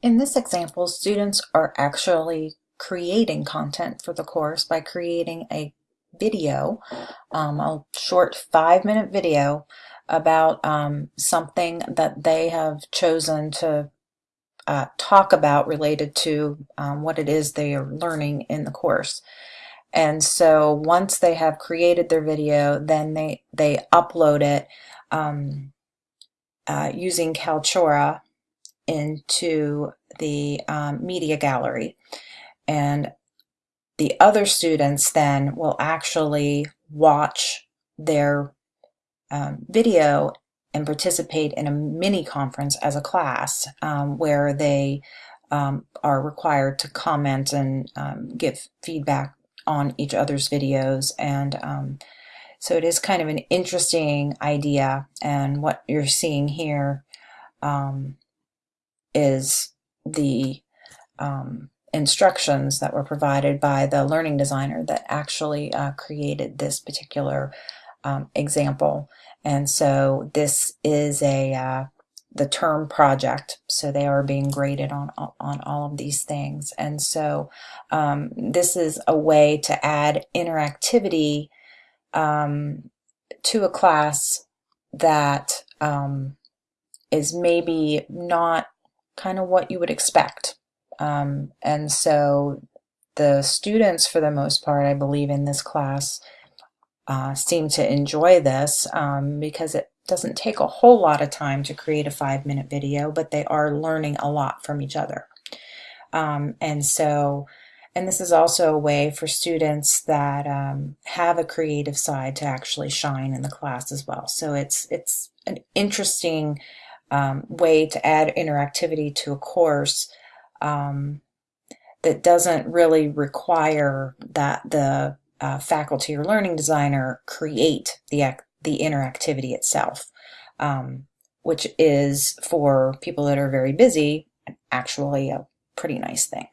In this example, students are actually creating content for the course by creating a video, um, a short five minute video about um, something that they have chosen to uh, talk about related to um, what it is they are learning in the course. And so once they have created their video, then they, they upload it um, uh, using Kaltura into the um, media gallery. And the other students then will actually watch their um, video and participate in a mini conference as a class um, where they um, are required to comment and um, give feedback on each other's videos and um, so it is kind of an interesting idea and what you're seeing here um, is the um, instructions that were provided by the learning designer that actually uh, created this particular um, example. And so this is a uh, the term project, so they are being graded on on all of these things. And so um, this is a way to add interactivity um, to a class that um, is maybe not kind of what you would expect. Um, and so the students, for the most part, I believe in this class, uh, seem to enjoy this um, because it doesn't take a whole lot of time to create a five minute video, but they are learning a lot from each other. Um, and so, and this is also a way for students that um, have a creative side to actually shine in the class as well. So it's, it's an interesting um, way to add interactivity to a course um, that doesn't really require that the uh, faculty or learning designer create the, the interactivity itself, um, which is for people that are very busy actually a pretty nice thing.